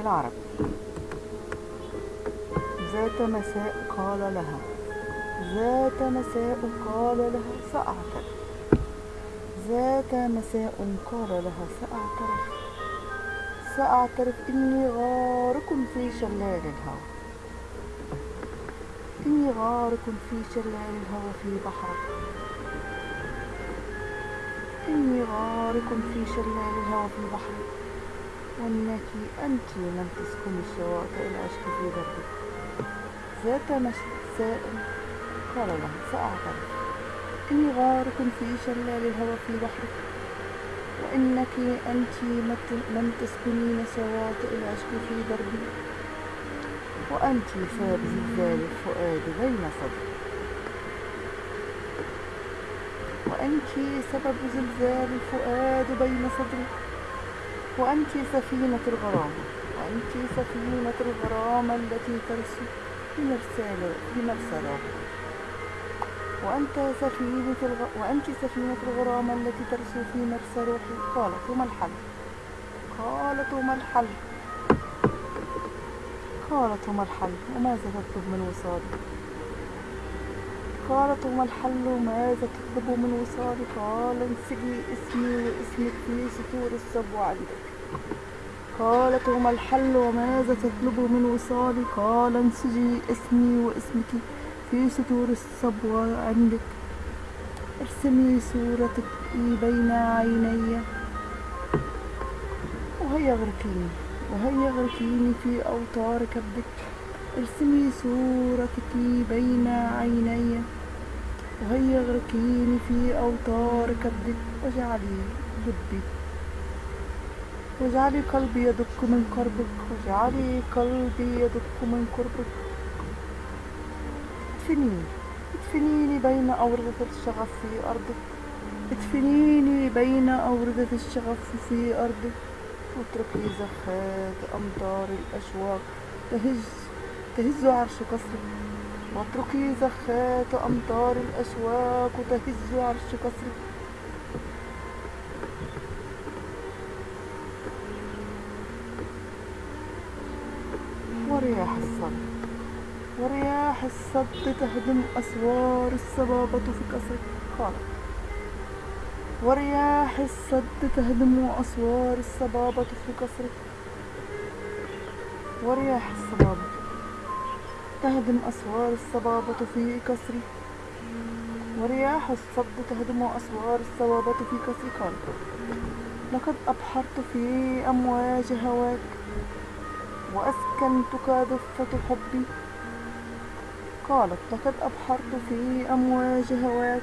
العرب. ذات مساء قال لها. ذات مساء قال لها سأعترف ذات مساء قال لها سأعترف سأعترف إني غارق في شلال الهوى إني غارق في شلال الهوى في بحرك إني غارق في شلال الهوى في بحرك وإنك أنت من تسكن الشواطئ العشق في دربك ذات مساء قال لها سأعترف. إني غارق في شلال الهوى في بحرك. وإنك أنت من تسكنين شواطئ العشق في دربي. وأنت سبب زلزال الفؤاد بين صدري. وأنت سبب زلزال الفؤاد بين صدري. وأنت سفينة الغرام. وأنت سفينة الغرام التي ترسو في مرسال في مرسى وأنت سفينة الغ... وأنت سفينة الغرام التي ترسو في مرسى روحي قالت وما الحل. قالت وما الحل. قالت وما الحل. وماذا تطلب من وصالي قالت وما الحل وماذا تطلب من وصالي قال انسجي اسمي واسمك في سطور الصبو عندك. قالت وما الحل وماذا تطلب من وصالي قال انسجي اسمي واسمك في سطور الصبو عندك. ارسمي صورتك بين عيني. وهيا غرقيني وهيا غرقيني في أوتار كبدك. ارسمي صورتك بين عيني. وهيا غرقيني في أوتار كبدك واجعلي لبي واجعلي قلبي يدق من قربك واجعلي قلبي يدق من قربك ادفنيني. ادفنيني بين أوردة الشغف في أرضك. ادفنيني بين أوردة الشغف في أرضك. واتركي زخات أمطار الأشواق. تهز تهز عرش قصرك واتركي زخات أمطار الأشواق تهز عرش قصرك ورياح الصد. ورياح الصد تهدم أسوار الصبابة في قصرك قالت ورياح الصد تهدم أسوار الصبابة في قصرك ورياح الصبابة. تهدم أسوار الصبابة في قصري ورياح الصد تهدم أسوار الصبابة في قصري قال لقد أبحرت في أمواج هواك وأسكنتك دفة حبي. قالت لقد أبحرت في أمواج هواك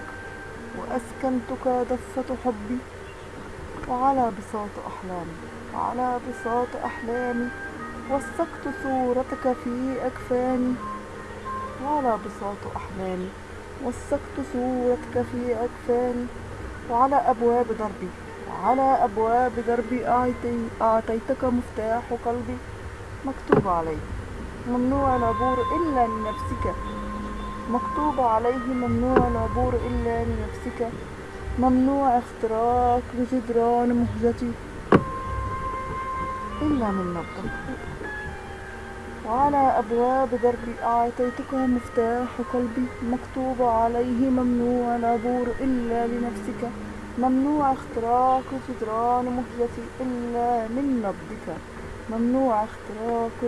وأسكنتك دفة حبي. وعلى بساط أحلامي وعلى بساط أحلامي وثقت صورتك في أكفاني. وعلى بساط أحلامي وثقت صورتك في أكفاني. وعلى أبواب دربي. وعلى أبواب دربي أعطيتك مفتاح قلبي. مكتوب عليه. ممنوع العبور إلا لنفسك. مكتوب عليه ممنوع العبور إلا لنفسك. ممنوع اختراق بجدران مهجتي. إلا من نبضك. وعلى أبواب دربي أعطيتك مفتاح قلبي مكتوب عليه ممنوع العبور إلا لنفسك. ممنوع اختراق جدران مهجتي إلا من نبضك ممنوع اختراق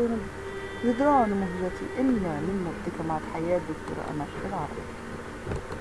جدران مهجتي إلا من نبضك مع تحيات دكتورة أمل العربي.